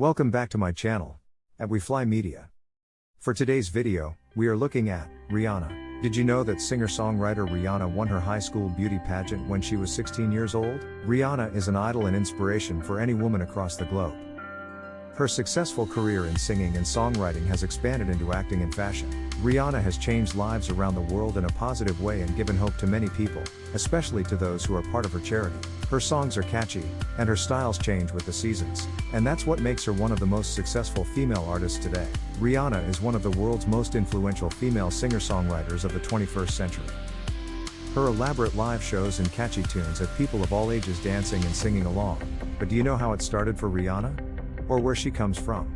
Welcome back to my channel, at We Fly Media. For today's video, we are looking at Rihanna. Did you know that singer-songwriter Rihanna won her high school beauty pageant when she was 16 years old? Rihanna is an idol and inspiration for any woman across the globe. Her successful career in singing and songwriting has expanded into acting and fashion. Rihanna has changed lives around the world in a positive way and given hope to many people, especially to those who are part of her charity. Her songs are catchy, and her styles change with the seasons, and that's what makes her one of the most successful female artists today. Rihanna is one of the world's most influential female singer-songwriters of the 21st century. Her elaborate live shows and catchy tunes have people of all ages dancing and singing along. But do you know how it started for Rihanna? Or where she comes from.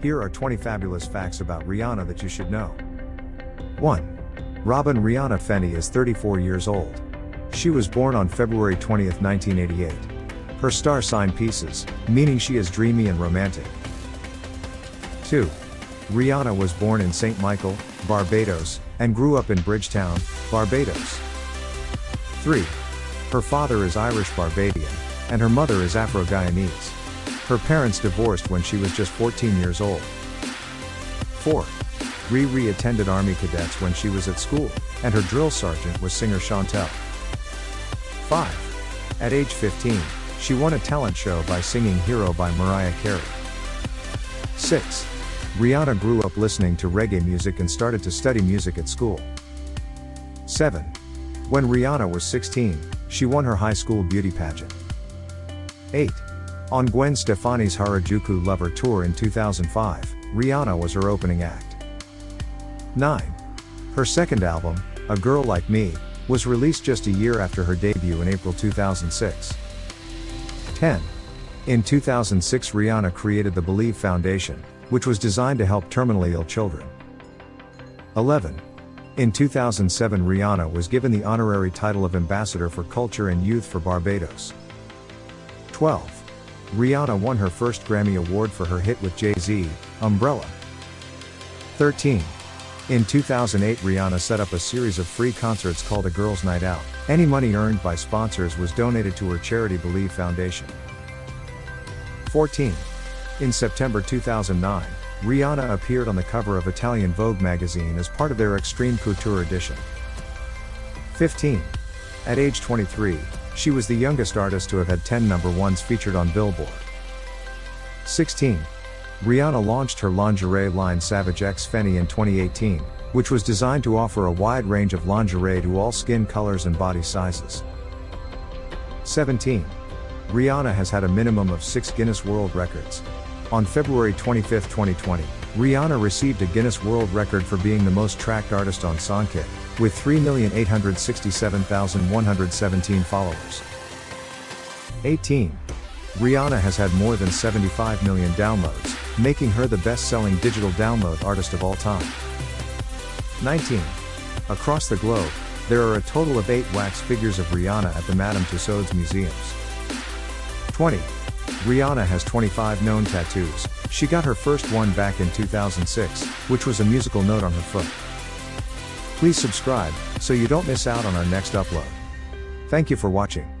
Here are 20 fabulous facts about Rihanna that you should know. 1. Robyn Rihanna Fenty is 34 years old. She was born on February 20, 1988. Her star sign Pisces, meaning she is dreamy and romantic. 2. Rihanna was born in St. Michael, Barbados, and grew up in Bridgetown, Barbados. 3. Her father is Irish Barbadian, and her mother is Afro Guyanese. Her parents divorced when she was just 14 years old. 4. Riri attended Army Cadets when she was at school, and her drill sergeant was singer Shontelle. 5. At age 15, she won a talent show by singing Hero by Mariah Carey. 6. Rihanna grew up listening to reggae music and started to study music at school. 7. When Rihanna was 16, she won her high school beauty pageant. 8. On Gwen Stefani's Harajuku Lover Tour in 2005, Rihanna was her opening act. 9. Her second album, A Girl Like Me, was released just a year after her debut in April 2006. 10. In 2006 Rihanna created the Believe Foundation, which was designed to help terminally ill children. 11. In 2007 Rihanna was given the honorary title of Ambassador for Culture and Youth for Barbados. 12. Rihanna won her first Grammy Award for her hit with Jay-Z, Umbrella. 13. In 2008 Rihanna set up a series of free concerts called A Girls Night Out. Any money earned by sponsors was donated to her charity Believe Foundation. 14. In September 2009, Rihanna appeared on the cover of Italian Vogue magazine as part of their Extreme Couture edition. 15. At age 23, she was the youngest artist to have had 10 number ones featured on Billboard. 16. Rihanna launched her lingerie line Savage X Fenty in 2018, which was designed to offer a wide range of lingerie to all skin colors and body sizes. 17. Rihanna has had a minimum of six Guinness World Records. On February 25, 2020, Rihanna received a Guinness World Record for being the most tracked artist on Songkick, with 3,867,117 followers. 18. Rihanna has had more than 75 million downloads, making her the best-selling digital download artist of all time. 19. Across the globe, there are a total of 8 wax figures of Rihanna at the Madame Tussauds museums. 20. Rihanna has 25 known tattoos, she got her first one back in 2006, which was a musical note on her foot. Please subscribe, so you don't miss out on our next upload. Thank you for watching.